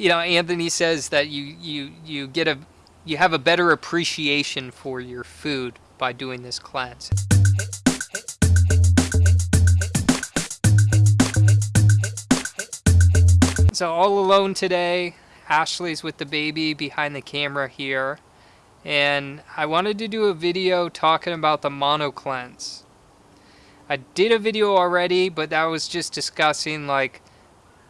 you know, Anthony says that you you you get a you have a better appreciation for your food by doing this cleanse. So all alone today, Ashley's with the baby behind the camera here. And I wanted to do a video talking about the mono cleanse. I did a video already, but that was just discussing like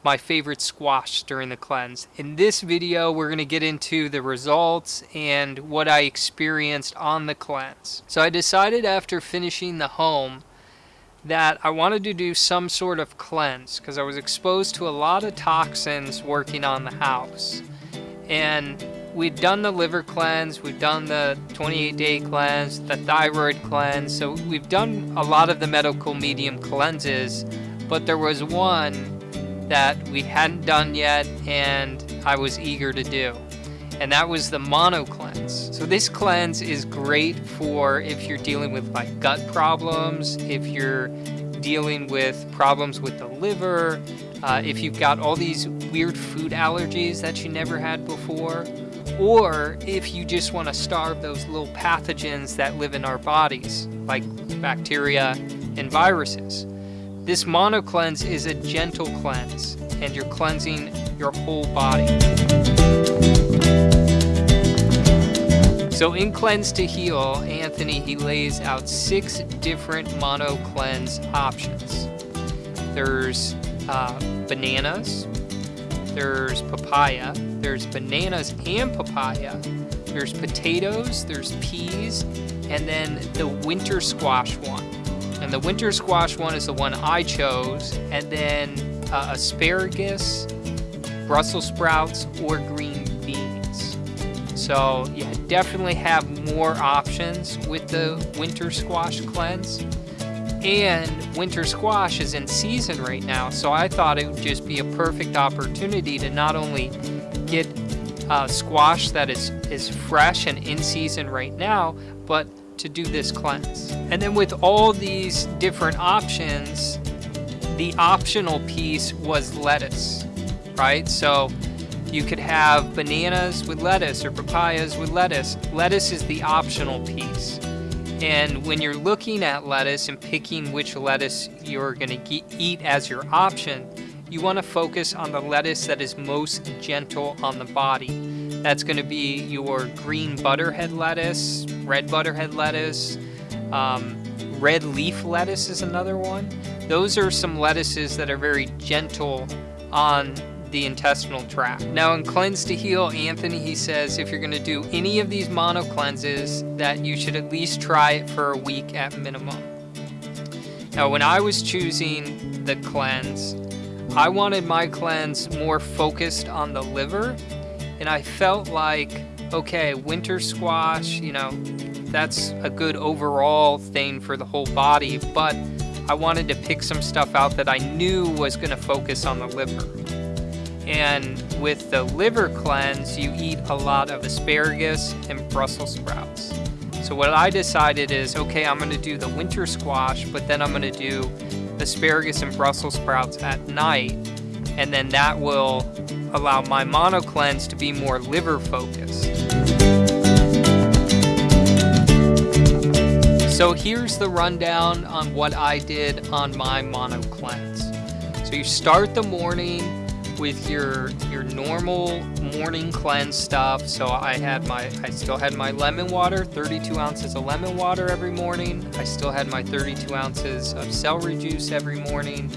my favorite squash during the cleanse. In this video, we're going to get into the results and what I experienced on the cleanse. So I decided after finishing the home that I wanted to do some sort of cleanse because I was exposed to a lot of toxins working on the house. And we'd done the liver cleanse, we've done the 28 day cleanse, the thyroid cleanse. So we've done a lot of the medical medium cleanses, but there was one that we hadn't done yet and I was eager to do. And that was the mono cleanse. So this cleanse is great for if you're dealing with like gut problems, if you're dealing with problems with the liver, uh, if you've got all these weird food allergies that you never had before, or if you just want to starve those little pathogens that live in our bodies, like bacteria and viruses. This mono cleanse is a gentle cleanse and you're cleansing your whole body. So in Cleanse to Heal, Anthony, he lays out six different mono cleanse options. There's uh, bananas, there's papaya, there's bananas and papaya, there's potatoes, there's peas, and then the winter squash one. And the winter squash one is the one I chose. And then uh, asparagus, Brussels sprouts, or green beans. So yeah, definitely have more options with the winter squash cleanse. And winter squash is in season right now, so I thought it would just be a perfect opportunity to not only get uh, squash that is, is fresh and in season right now, but to do this cleanse. And then with all these different options, the optional piece was lettuce, right? So you could have bananas with lettuce or papayas with lettuce. Lettuce is the optional piece. And when you're looking at lettuce and picking which lettuce you're going to eat as your option, you want to focus on the lettuce that is most gentle on the body. That's going to be your green butterhead lettuce, red butterhead lettuce, um, red leaf lettuce is another one. Those are some lettuces that are very gentle on the intestinal tract. Now in Cleanse to Heal, Anthony, he says if you're going to do any of these mono cleanses that you should at least try it for a week at minimum. Now when I was choosing the cleanse, I wanted my cleanse more focused on the liver and I felt like, okay, winter squash, you know, that's a good overall thing for the whole body, but I wanted to pick some stuff out that I knew was going to focus on the liver. And with the liver cleanse, you eat a lot of asparagus and Brussels sprouts. So what I decided is, okay, I'm going to do the winter squash, but then I'm going to do asparagus and Brussels sprouts at night, and then that will allow my mono cleanse to be more liver focused. So here's the rundown on what I did on my mono cleanse. So you start the morning with your your normal morning cleanse stuff. So I had my I still had my lemon water, 32 ounces of lemon water every morning. I still had my 32 ounces of celery juice every morning.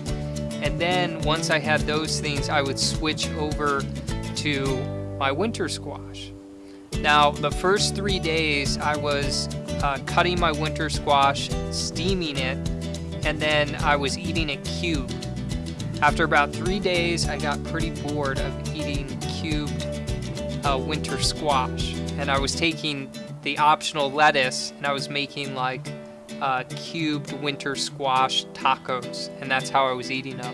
And then once I had those things, I would switch over to my winter squash. Now, the first three days, I was uh, cutting my winter squash, steaming it, and then I was eating it cubed. After about three days, I got pretty bored of eating cubed uh, winter squash. And I was taking the optional lettuce and I was making like uh, cubed winter squash tacos, and that's how I was eating them.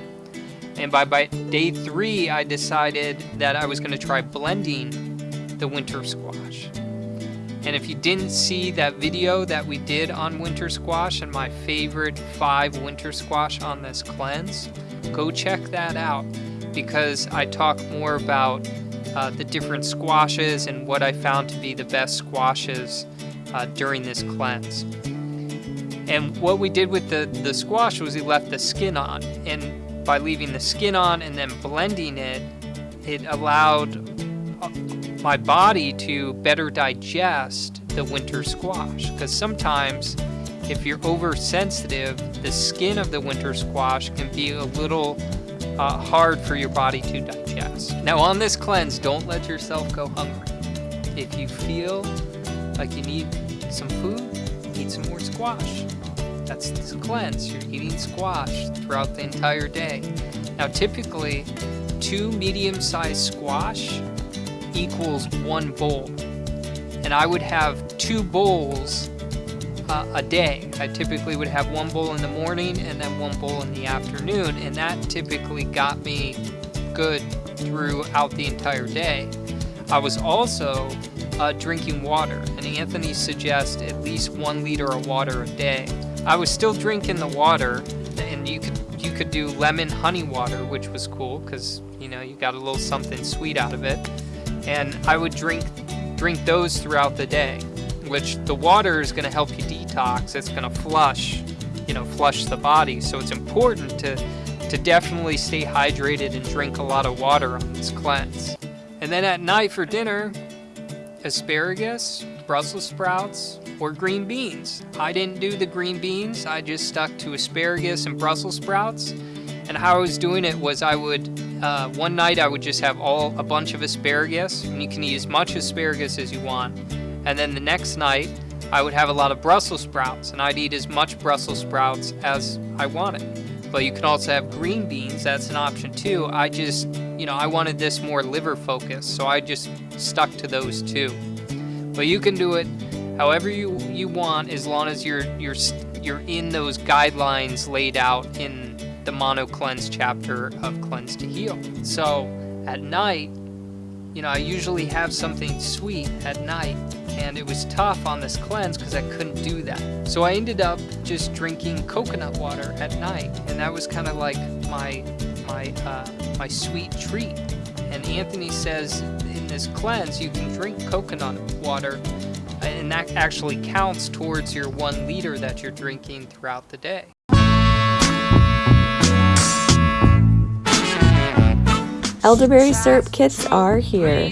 And by, by day three, I decided that I was going to try blending the winter squash. And if you didn't see that video that we did on winter squash and my favorite five winter squash on this cleanse, go check that out because I talk more about uh, the different squashes and what I found to be the best squashes uh, during this cleanse. And what we did with the, the squash was we left the skin on. And by leaving the skin on and then blending it, it allowed uh, my body to better digest the winter squash. Because sometimes if you're oversensitive, the skin of the winter squash can be a little uh, hard for your body to digest. Now on this cleanse, don't let yourself go hungry. If you feel like you need some food, eat some more squash. That's this cleanse. You're eating squash throughout the entire day. Now, typically, two medium-sized squash equals one bowl. And I would have two bowls uh, a day. I typically would have one bowl in the morning and then one bowl in the afternoon, and that typically got me good throughout the entire day. I was also uh, drinking water, and Anthony suggests at least one liter of water a day. I was still drinking the water, and you could you could do lemon honey water, which was cool because you know you got a little something sweet out of it. And I would drink drink those throughout the day, which the water is going to help you detox. It's going to flush, you know, flush the body. So it's important to to definitely stay hydrated and drink a lot of water on this cleanse. And then at night for dinner, asparagus, Brussels sprouts, or green beans. I didn't do the green beans, I just stuck to asparagus and Brussels sprouts. And how I was doing it was I would, uh, one night I would just have all a bunch of asparagus, and you can eat as much asparagus as you want. And then the next night, I would have a lot of Brussels sprouts, and I'd eat as much Brussels sprouts as I wanted. But you can also have green beans, that's an option too. I just, you know, I wanted this more liver focused, so I just stuck to those two. But you can do it however you, you want as long as you're, you're, you're in those guidelines laid out in the Mono Cleanse chapter of Cleanse to Heal. So at night, you know, I usually have something sweet at night and it was tough on this cleanse because I couldn't do that. So I ended up just drinking coconut water at night, and that was kind of like my my uh, my sweet treat. And Anthony says in this cleanse you can drink coconut water, and that actually counts towards your one liter that you're drinking throughout the day. Elderberry syrup kits are here.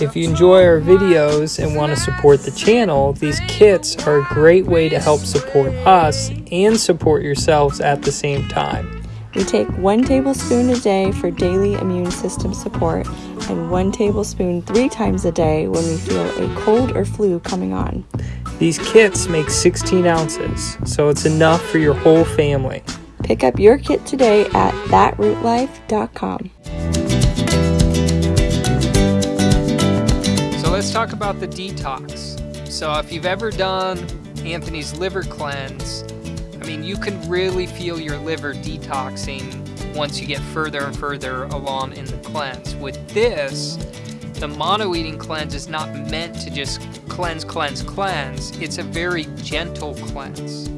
If you enjoy our videos and want to support the channel, these kits are a great way to help support us and support yourselves at the same time. We take one tablespoon a day for daily immune system support and one tablespoon three times a day when we feel a cold or flu coming on. These kits make 16 ounces, so it's enough for your whole family. Pick up your kit today at thatrootlife.com. So let's talk about the detox. So if you've ever done Anthony's liver cleanse, I mean, you can really feel your liver detoxing once you get further and further along in the cleanse. With this, the mono eating cleanse is not meant to just cleanse, cleanse, cleanse. It's a very gentle cleanse.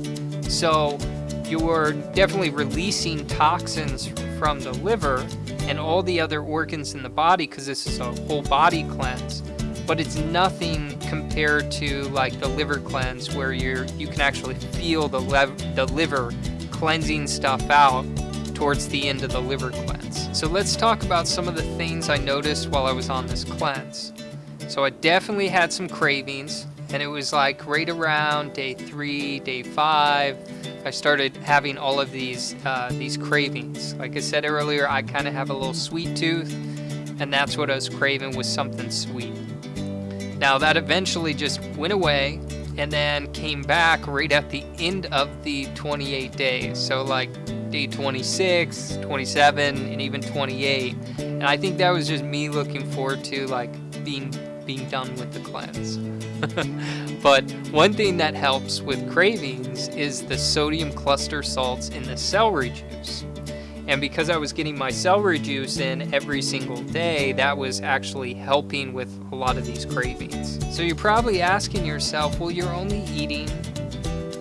So you're definitely releasing toxins from the liver and all the other organs in the body because this is a whole body cleanse but it's nothing compared to like the liver cleanse where you're you can actually feel the lev- the liver cleansing stuff out towards the end of the liver cleanse. So let's talk about some of the things I noticed while I was on this cleanse. So I definitely had some cravings and it was like right around day three, day five, I started having all of these uh, these cravings. Like I said earlier, I kind of have a little sweet tooth, and that's what I was craving was something sweet. Now that eventually just went away and then came back right at the end of the 28 days. So like day 26, 27, and even 28. And I think that was just me looking forward to like being being done with the cleanse. but one thing that helps with cravings is the sodium cluster salts in the celery juice. And because I was getting my celery juice in every single day, that was actually helping with a lot of these cravings. So you're probably asking yourself, well, you're only eating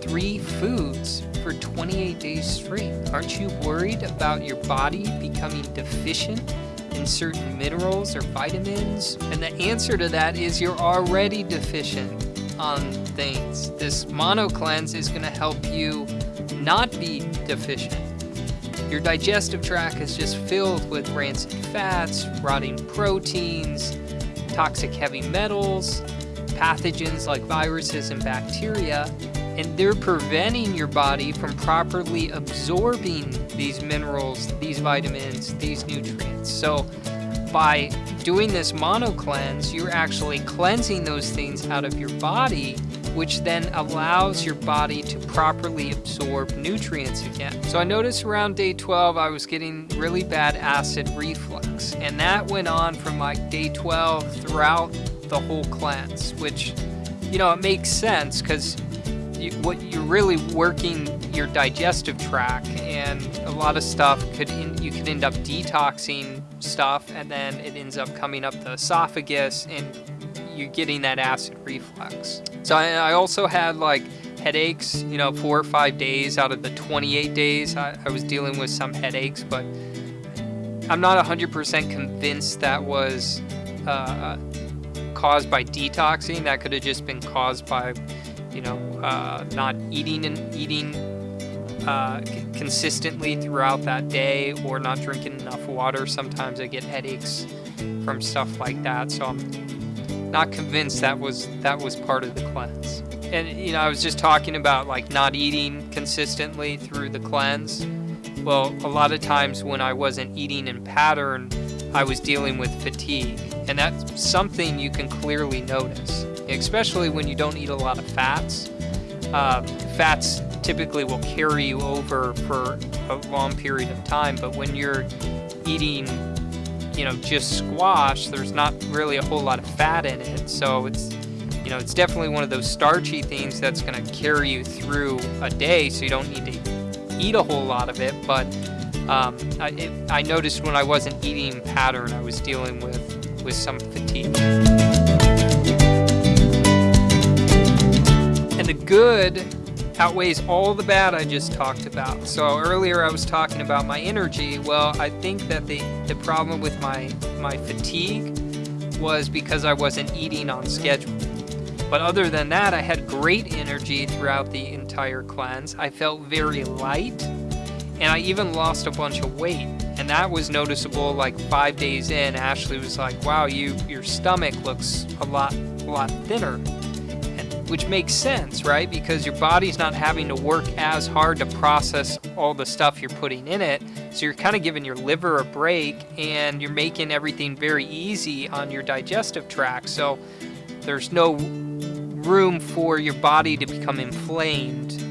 three foods for 28 days straight. Aren't you worried about your body becoming deficient in certain minerals or vitamins? And the answer to that is you're already deficient on things. This mono cleanse is going to help you not be deficient. Your digestive tract is just filled with rancid fats, rotting proteins, toxic heavy metals, pathogens like viruses and bacteria, and they're preventing your body from properly absorbing these minerals, these vitamins, these nutrients. So by doing this mono cleanse, you're actually cleansing those things out of your body, which then allows your body to properly absorb nutrients again. So I noticed around day 12 I was getting really bad acid reflux, and that went on from like day 12 throughout the whole cleanse, which, you know, it makes sense because you, what you're really working your digestive tract, and a lot of stuff could in, you could end up detoxing stuff, and then it ends up coming up the esophagus, and you're getting that acid reflux. So I, I also had like headaches, you know, four or five days out of the 28 days I, I was dealing with some headaches, but I'm not 100% convinced that was uh, caused by detoxing. That could have just been caused by you know, uh, not eating and eating uh, consistently throughout that day or not drinking enough water. Sometimes I get headaches from stuff like that. So I'm not convinced that was that was part of the cleanse. And you know, I was just talking about like not eating consistently through the cleanse. Well, a lot of times when I wasn't eating in pattern, I was dealing with fatigue. And that's something you can clearly notice especially when you don't eat a lot of fats. Uh, fats typically will carry you over for a long period of time, but when you're eating, you know, just squash, there's not really a whole lot of fat in it. So it's, you know, it's definitely one of those starchy things that's going to carry you through a day, so you don't need to eat a whole lot of it. But um, I, it, I noticed when I wasn't eating pattern, I was dealing with with some fatigue. And the good outweighs all the bad I just talked about. So earlier I was talking about my energy. Well, I think that the, the problem with my, my fatigue was because I wasn't eating on schedule. But other than that, I had great energy throughout the entire cleanse. I felt very light, and I even lost a bunch of weight. And that was noticeable like five days in. Ashley was like, wow, you your stomach looks a lot, a lot thinner which makes sense, right? Because your body's not having to work as hard to process all the stuff you're putting in it. So you're kind of giving your liver a break and you're making everything very easy on your digestive tract. So there's no room for your body to become inflamed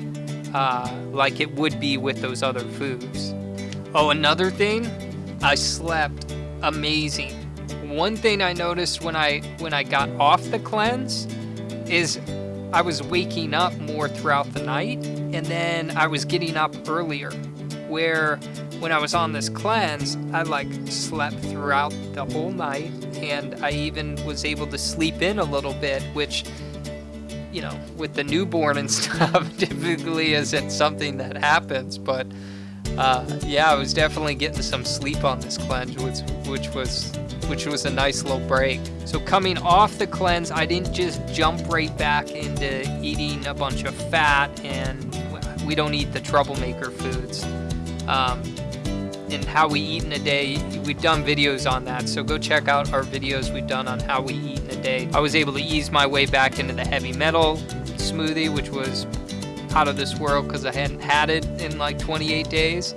uh, like it would be with those other foods. Oh, another thing, I slept amazing. One thing I noticed when I when I got off the cleanse is I was waking up more throughout the night and then I was getting up earlier. Where when I was on this cleanse, I like slept throughout the whole night and I even was able to sleep in a little bit, which, you know, with the newborn and stuff, typically isn't something that happens. But uh, yeah, I was definitely getting some sleep on this cleanse, which, which was which was a nice little break. So coming off the cleanse, I didn't just jump right back into eating a bunch of fat and we don't eat the troublemaker foods. Um, and how we eat in a day, we've done videos on that, so go check out our videos we've done on how we eat in a day. I was able to ease my way back into the heavy metal smoothie, which was out of this world because I hadn't had it in like 28 days.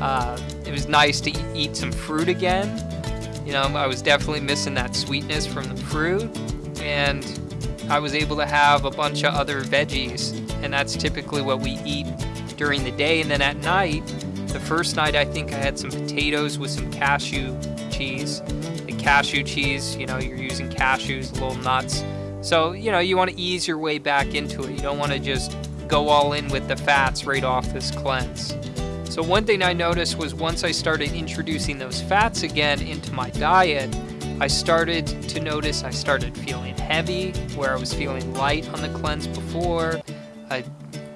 Uh, it was nice to eat some fruit again you know, I was definitely missing that sweetness from the fruit, and I was able to have a bunch of other veggies, and that's typically what we eat during the day. And then at night, the first night I think I had some potatoes with some cashew cheese. The cashew cheese, you know, you're using cashews, little nuts. So, you know, you want to ease your way back into it. You don't want to just go all in with the fats right off this cleanse. So one thing I noticed was once I started introducing those fats again into my diet, I started to notice I started feeling heavy where I was feeling light on the cleanse before. I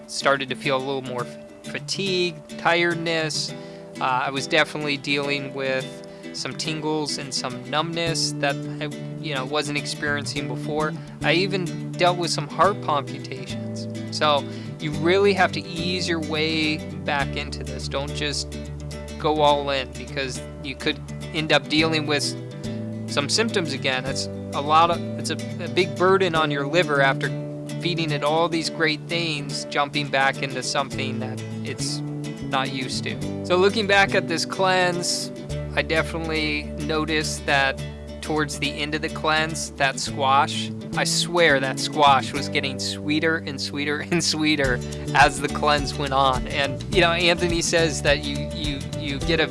started to feel a little more fatigue, tiredness. Uh, I was definitely dealing with some tingles and some numbness that I, you know, wasn't experiencing before. I even dealt with some heart palpitations. So you really have to ease your way back into this. Don't just go all in because you could end up dealing with some symptoms again. It's a lot of it's a, a big burden on your liver after feeding it all these great things, jumping back into something that it's not used to. So looking back at this cleanse, I definitely noticed that towards the end of the cleanse, that squash, I swear that squash was getting sweeter and sweeter and sweeter as the cleanse went on. And you know, Anthony says that you you you get a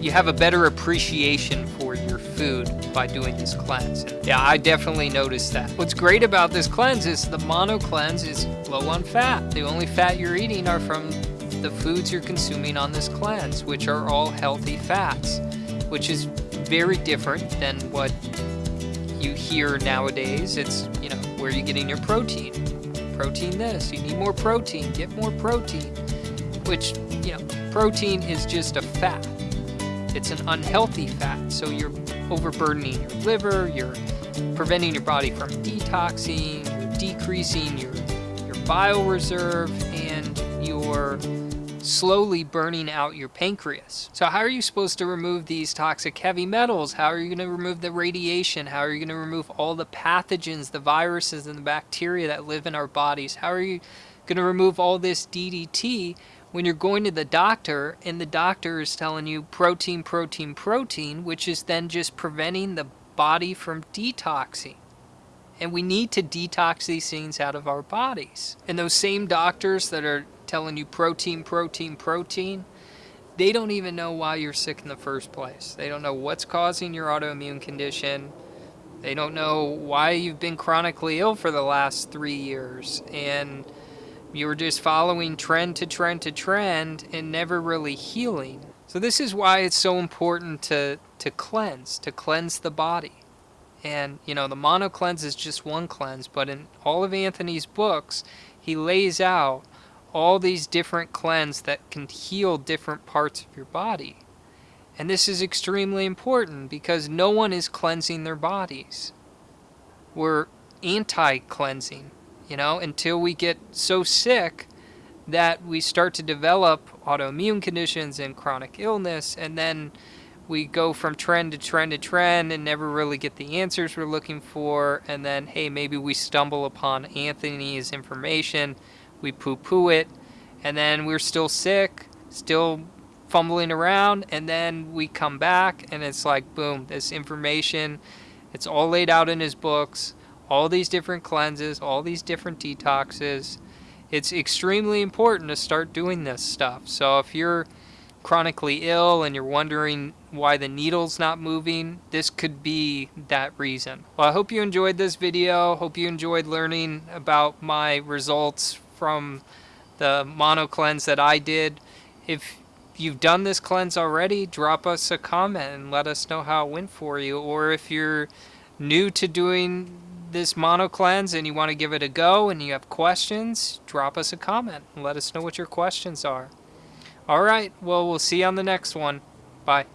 you have a better appreciation for your food by doing this cleanse. And yeah, I definitely noticed that. What's great about this cleanse is the mono cleanse is low on fat. The only fat you're eating are from the foods you're consuming on this cleanse, which are all healthy fats, which is very different than what you hear nowadays. It's, you know, where are you getting your protein? Protein this, you need more protein, get more protein. Which, you know, protein is just a fat. It's an unhealthy fat, so you're overburdening your liver, you're preventing your body from detoxing, you're decreasing your, your bile reserve, and you're slowly burning out your pancreas. So how are you supposed to remove these toxic heavy metals? How are you going to remove the radiation? How are you going to remove all the pathogens, the viruses and the bacteria that live in our bodies? How are you going to remove all this DDT when you're going to the doctor and the doctor is telling you protein, protein, protein, which is then just preventing the body from detoxing? And we need to detox these things out of our bodies. And those same doctors that are telling you protein, protein, protein, they don't even know why you're sick in the first place. They don't know what's causing your autoimmune condition. They don't know why you've been chronically ill for the last three years. And you're just following trend to trend to trend and never really healing. So this is why it's so important to, to cleanse, to cleanse the body. And, you know, the mono cleanse is just one cleanse, but in all of Anthony's books, he lays out all these different cleanse that can heal different parts of your body. And this is extremely important because no one is cleansing their bodies. We're anti-cleansing, you know, until we get so sick that we start to develop autoimmune conditions and chronic illness and then we go from trend to trend to trend and never really get the answers we're looking for and then hey maybe we stumble upon Anthony's information we poo-poo it, and then we're still sick, still fumbling around, and then we come back, and it's like, boom, this information, it's all laid out in his books, all these different cleanses, all these different detoxes. It's extremely important to start doing this stuff. So if you're chronically ill and you're wondering why the needle's not moving, this could be that reason. Well, I hope you enjoyed this video. Hope you enjoyed learning about my results from the mono cleanse that I did. If you've done this cleanse already, drop us a comment and let us know how it went for you. Or if you're new to doing this mono cleanse and you want to give it a go and you have questions, drop us a comment and let us know what your questions are. All right, well, we'll see you on the next one. Bye.